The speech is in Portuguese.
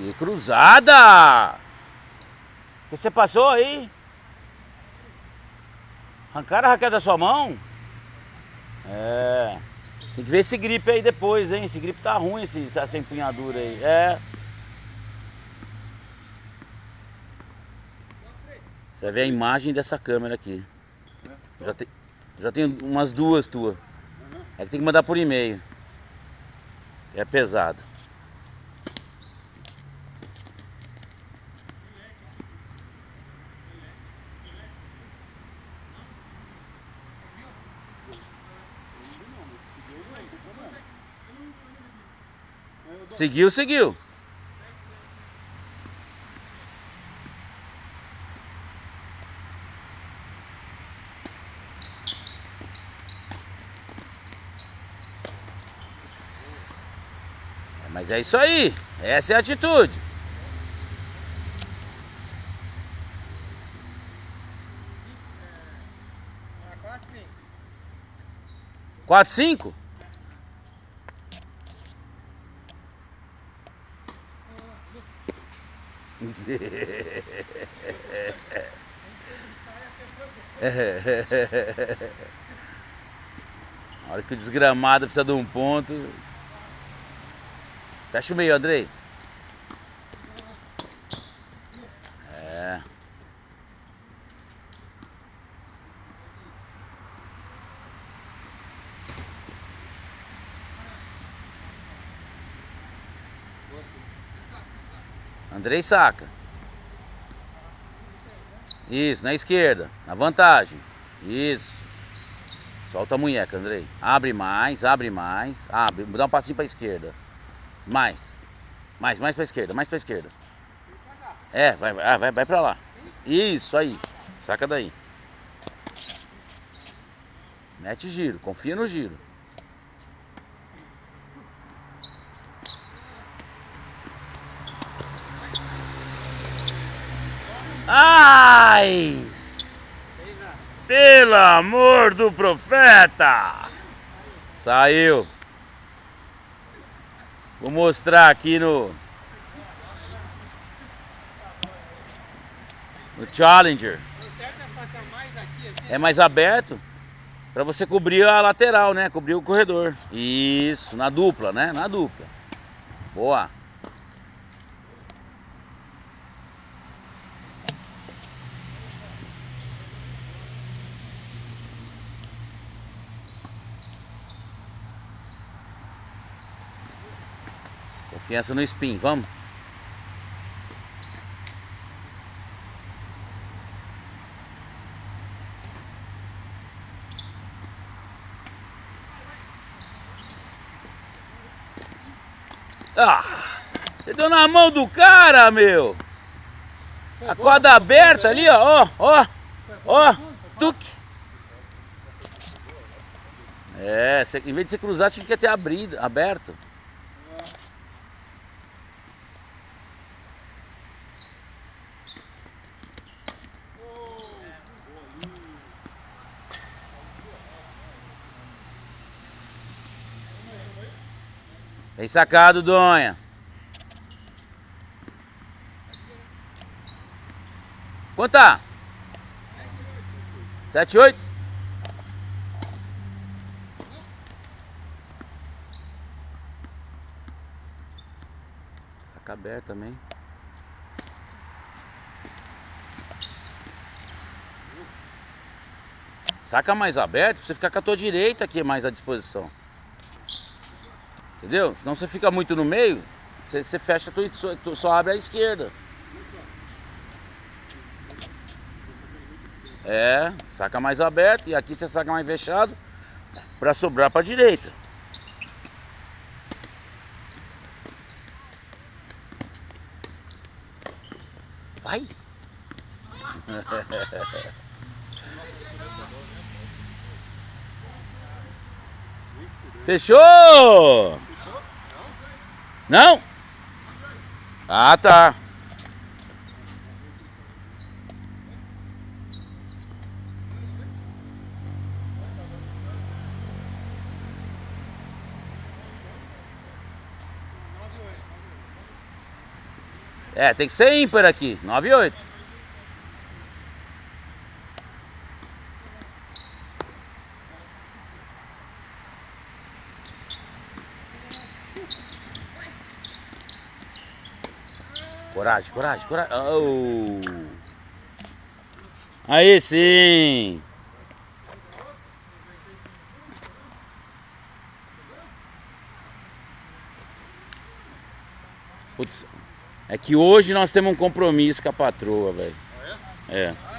Que cruzada! O que você passou aí? Arrancaram a raquete da sua mão? É. Tem que ver esse gripe aí depois, hein? Esse gripe tá ruim, esse, essa empunhadura aí. É. Você vai ver a imagem dessa câmera aqui. Já, te, já tem umas duas tuas. É que tem que mandar por e-mail. É pesado. Seguiu, seguiu. É, Mas é isso aí. Essa é a atitude. Quatro, cinco? Na hora que o desgramado precisa de um ponto. Fecha o meio, Andrei. É. Andrei saca. Isso, na esquerda, na vantagem. Isso. Solta a munheca, Andrei. Abre mais, abre mais. Abre, dá um passinho pra esquerda. Mais. Mais, mais pra esquerda, mais pra esquerda. É, vai, vai, vai, vai pra lá. Isso aí. Saca daí. Mete giro, confia no giro. Ai! Pelo amor do profeta! Saiu. Vou mostrar aqui no no Challenger. É mais aberto para você cobrir a lateral, né? Cobrir o corredor. Isso, na dupla, né? Na dupla. Boa. Confiança no spin, vamos? Ah! Você deu na mão do cara, meu! A corda aberta ali, ó, ó, ó, tuque! É, em vez de você cruzar, tinha que ter abrido, aberto. Bem sacado, Donha. Quanto tá? Sete, oito? Saca aberto também. Saca mais aberto pra você ficar com a tua direita aqui mais à disposição. Entendeu? Senão você fica muito no meio, você, você fecha, tu, tu só abre a esquerda. É, saca mais aberto e aqui você saca mais fechado para sobrar para direita. Vai. Fechou? Não? Ah, tá. É, tem que ser ímpar aqui. 9 e 8. Coragem, coragem, coragem. Oh. Aí sim. Putz, é que hoje nós temos um compromisso com a patroa, velho. É.